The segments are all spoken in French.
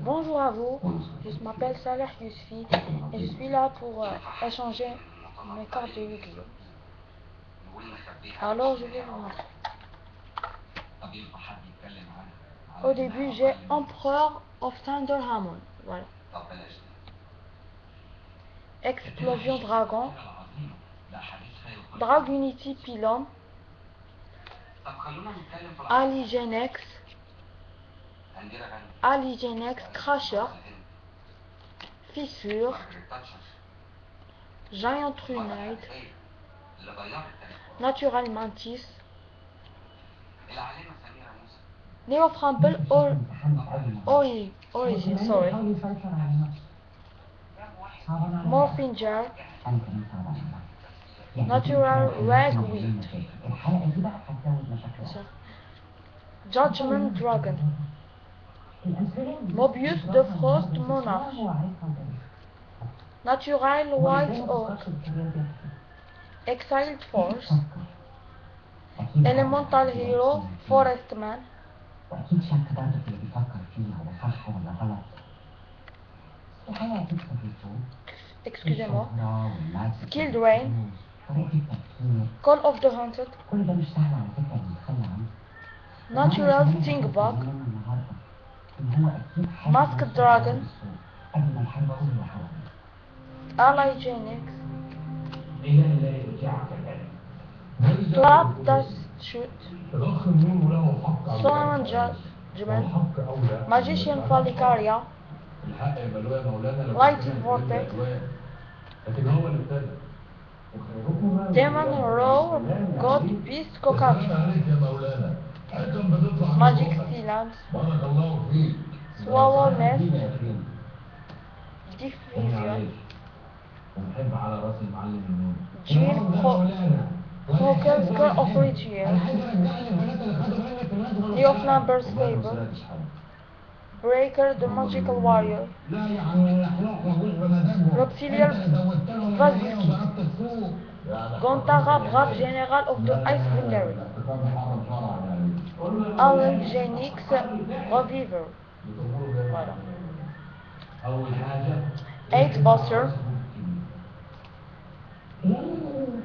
Bonjour à vous, je m'appelle Saleh Yousfi et je suis là pour euh, échanger mes cartes de Yu-Gi-Oh! Alors je vais vous montrer. Au début j'ai Empereur of Thunder Hamon. Voilà. Explosion Dragon. Dragunity Pylon. Aligenex. Aligenex Crusher. Fissure. Giant Runite. Natural Mantis. Neo Framble or Ori Origin, sorry. Morphinger. Natural Ragweed. Judgment Dragon. Mobius de Frost Monarch. Natural White Oak. Exiled Force. Elemental Hero Forest Man. Excusez-moi. Skill Rain. Call of the Haunted. Natural Stingbug. Mask Dragon, Ally Genix, Trap dust Shoot, Solomon Judgment, Magician Falicaria, Lightning Vortex, Demon Row, God Beast Cockatoo. Magic Silence, Swallowness, Diffusion, Jill Hawkins Girl of Ritual, The Of Numbers Table, Breaker the Magical Warrior, Roxilial Vaziki, Gontara Brave General of the Ice Military. Allogenics Reviver. Voilà. Exposure.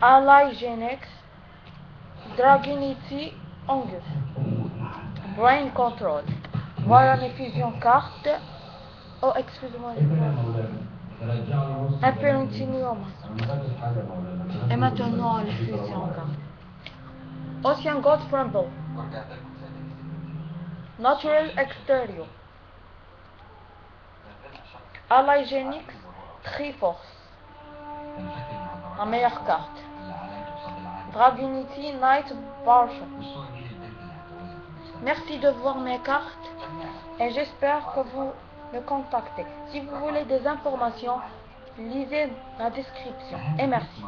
Allogenics Dragonity Angus. Brain Control. Voilà mes fusions cartes. Oh, excusez-moi. Un peu continuum. Et maintenant, les fusions cartes. Ocean God Tremble. Natural Exterior. Ally Genix Triforce. La meilleure carte. Dragonity Night Barge. Merci de voir mes cartes et j'espère que vous me contactez. Si vous voulez des informations, lisez la description et merci.